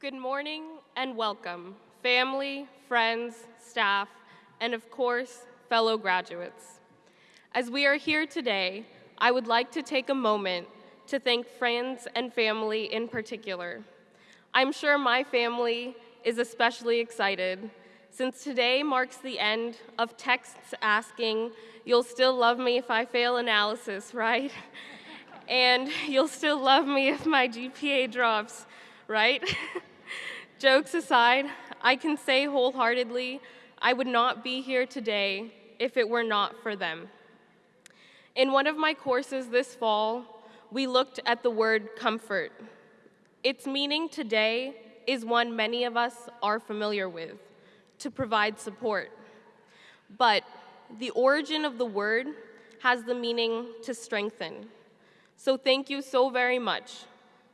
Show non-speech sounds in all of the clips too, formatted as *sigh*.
Good morning and welcome, family, friends, staff, and of course, fellow graduates. As we are here today, I would like to take a moment to thank friends and family in particular. I'm sure my family is especially excited since today marks the end of texts asking, you'll still love me if I fail analysis, *laughs* right? and you'll still love me if my GPA drops, right? *laughs* Jokes aside, I can say wholeheartedly, I would not be here today if it were not for them. In one of my courses this fall, we looked at the word comfort. Its meaning today is one many of us are familiar with, to provide support. But the origin of the word has the meaning to strengthen. So thank you so very much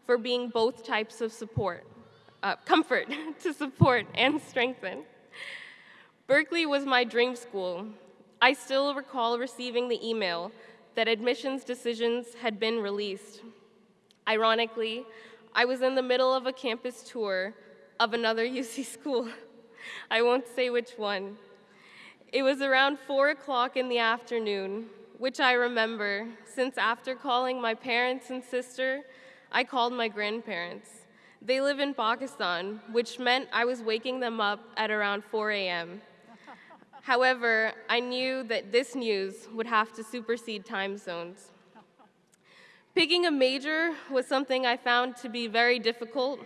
for being both types of support, uh, comfort *laughs* to support and strengthen. Berkeley was my dream school. I still recall receiving the email that admissions decisions had been released. Ironically, I was in the middle of a campus tour of another *laughs* UC school. I won't say which one. It was around 4 o'clock in the afternoon, which I remember, since after calling my parents and sister, I called my grandparents. They live in Pakistan, which meant I was waking them up at around 4 a.m. However, I knew that this news would have to supersede time zones. Picking a major was something I found to be very difficult.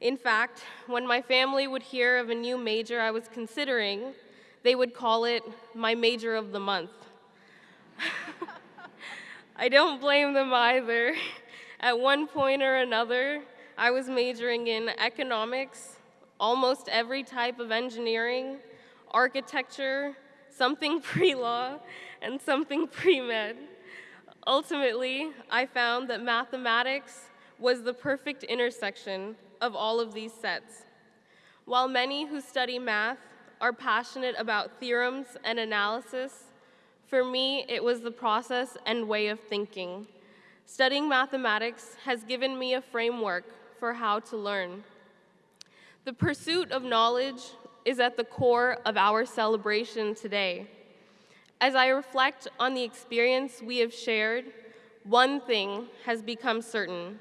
In fact, when my family would hear of a new major I was considering, they would call it my major of the month. *laughs* I don't blame them either. At one point or another, I was majoring in economics, almost every type of engineering, architecture, something *laughs* pre-law, and something pre-med. Ultimately, I found that mathematics was the perfect intersection of all of these sets. While many who study math are passionate about theorems and analysis, for me, it was the process and way of thinking. Studying mathematics has given me a framework for how to learn. The pursuit of knowledge is at the core of our celebration today. As I reflect on the experience we have shared, one thing has become certain.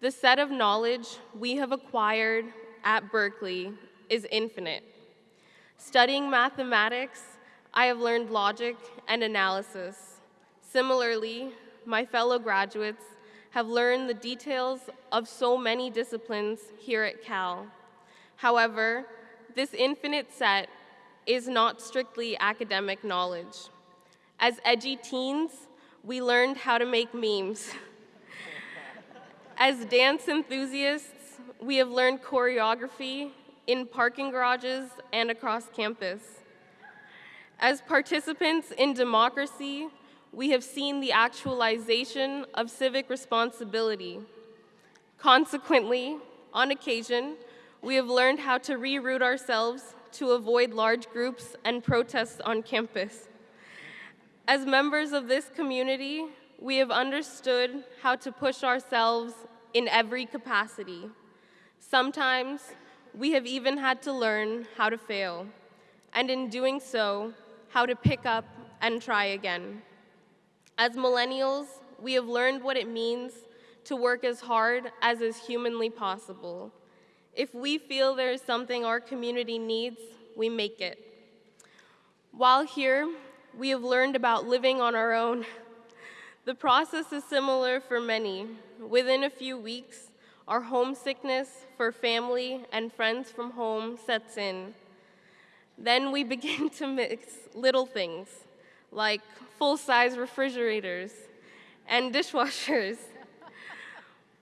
The set of knowledge we have acquired at Berkeley is infinite. Studying mathematics, I have learned logic and analysis. Similarly, my fellow graduates have learned the details of so many disciplines here at Cal. However, this infinite set is not strictly academic knowledge. As edgy teens, we learned how to make memes. As dance enthusiasts, we have learned choreography in parking garages and across campus. As participants in democracy, we have seen the actualization of civic responsibility. Consequently, on occasion, we have learned how to reroute ourselves to avoid large groups and protests on campus. As members of this community, we have understood how to push ourselves in every capacity. Sometimes, we have even had to learn how to fail, and in doing so, how to pick up and try again. As millennials, we have learned what it means to work as hard as is humanly possible. If we feel there is something our community needs, we make it. While here, we have learned about living on our own. The process is similar for many. Within a few weeks, our homesickness for family and friends from home sets in. Then we begin *laughs* to miss little things like full-size refrigerators and dishwashers.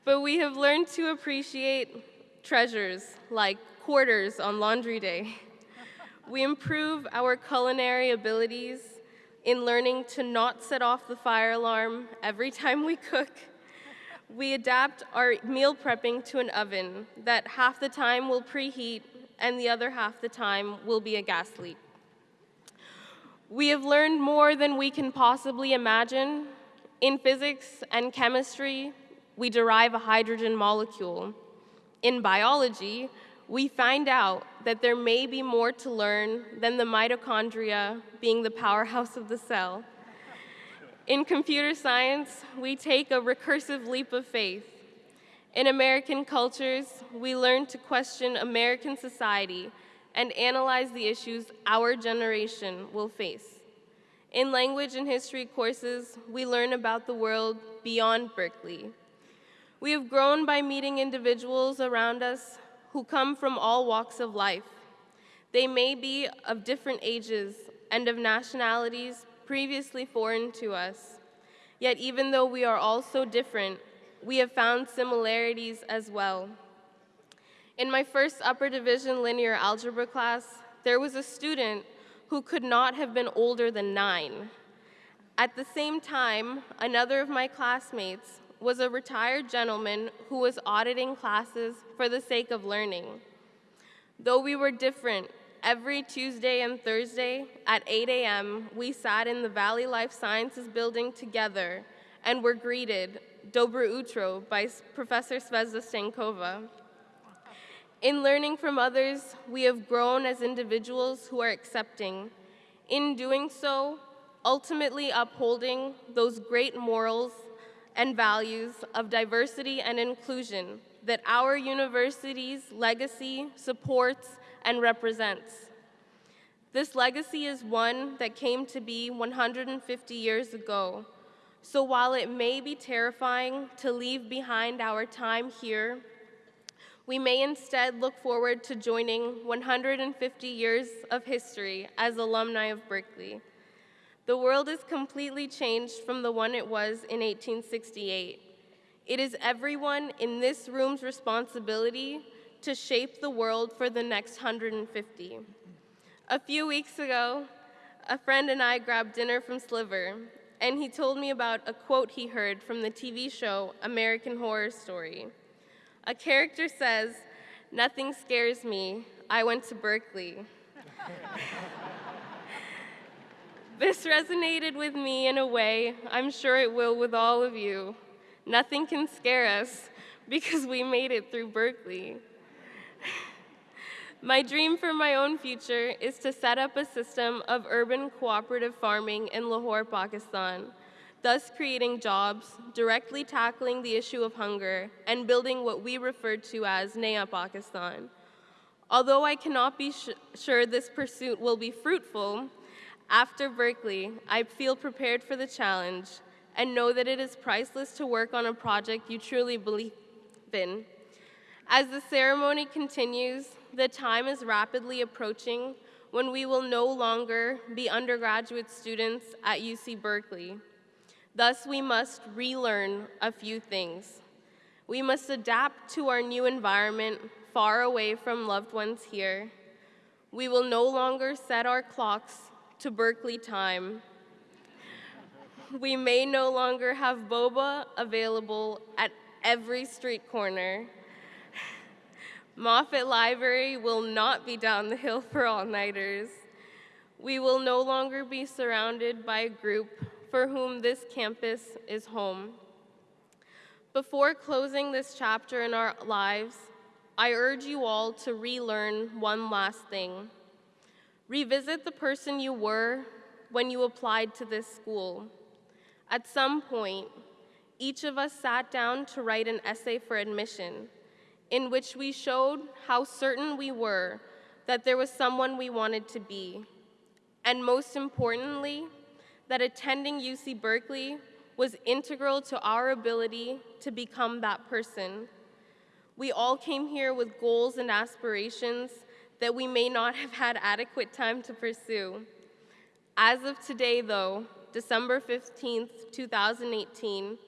but we have learned to appreciate treasures like quarters on laundry day. We improve our culinary abilities in learning to not set off the fire alarm every time we cook. We adapt our meal prepping to an oven that half the time will preheat and the other half the time will be a gas leak. We have learned more than we can possibly imagine. In physics and chemistry, we derive a hydrogen molecule. In biology, we find out that there may be more to learn than the mitochondria being the powerhouse of the cell. In computer science, we take a recursive leap of faith. In American cultures, we learn to question American society and analyze the issues our generation will face. In language and history courses, we learn about the world beyond Berkeley. We have grown by meeting individuals around us who come from all walks of life. They may be of different ages and of nationalities previously foreign to us. Yet even though we are all so different, we have found similarities as well. In my first upper division linear algebra class, there was a student who could not have been older than nine. At the same time, another of my classmates was a retired gentleman who was auditing classes for the sake of learning. Though we were different, every Tuesday and Thursday at 8 a.m., we sat in the Valley Life Sciences building together and were greeted, Dobre Utro, by Professor Zvezda Stankova. In learning from others, we have grown as individuals who are accepting. In doing so, ultimately upholding those great morals and values of diversity and inclusion that our university's legacy supports and represents. This legacy is one that came to be 150 years ago. So while it may be terrifying to leave behind our time here, we may instead look forward to joining 150 years of history as alumni of Berkeley. The world is completely changed from the one it was in 1868. It is everyone in this room's responsibility to shape the world for the next 150. A few weeks ago, a friend and I grabbed dinner from Sliver, and he told me about a quote he heard from the TV show American Horror Story. A character says, Nothing scares me. I went to Berkeley. *laughs* This resonated with me in a way I'm sure it will with all of you. Nothing can scare us *laughs* because we made it through Berkeley. *laughs* My dream for my own future is to set up a system of urban cooperative farming in Lahore, Pakistan, thus creating jobs, directly tackling the issue of hunger, and building what we refer to as Naya Pakistan. Although I cannot be sure this pursuit will be fruitful, after Berkeley, I feel prepared for the challenge and know that it is priceless to work on a project you truly believe in. As the ceremony continues, the time is rapidly approaching when we will no longer be undergraduate students at UC Berkeley. Thus, we must relearn a few things. We must adapt to our new environment far away from loved ones here. We will no longer set our clocks to Berkeley time. We may no longer have boba available at every street corner. Moffitt Library will not be down the hill for all-nighters. We will no longer be surrounded by a group for whom this campus is home. Before closing this chapter in our lives, I urge you all to relearn one last thing. Revisit the person you were when you applied to this school. At some point, each of us sat down to write an essay for admission in which we showed how certain we were that there was someone we wanted to be, and most importantly, that attending UC Berkeley was integral to our ability to become that person. We all came here with goals and aspirations that we may not have had adequate time to pursue. As of today, though, December 15th, 2018,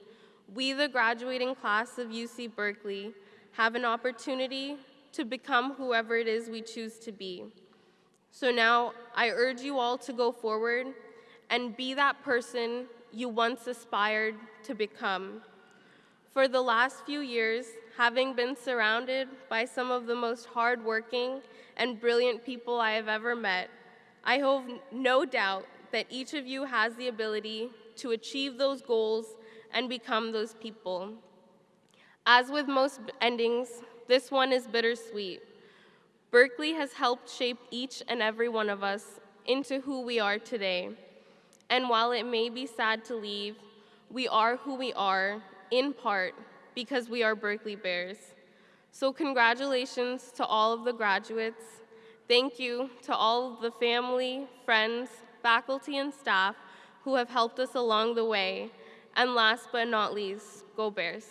we, the graduating class of UC Berkeley, have an opportunity to become whoever it is we choose to be. So now, I urge you all to go forward and be that person you once aspired to become. For the last few years, having been surrounded by some of the most hardworking and brilliant people I have ever met, I have no doubt that each of you has the ability to achieve those goals and become those people. As with most endings, this one is bittersweet. Berkeley has helped shape each and every one of us into who we are today. And while it may be sad to leave, we are who we are, in part, because we are Berkeley Bears. So congratulations to all of the graduates. Thank you to all of the family, friends, faculty, and staff who have helped us along the way. And last but not least, go Bears.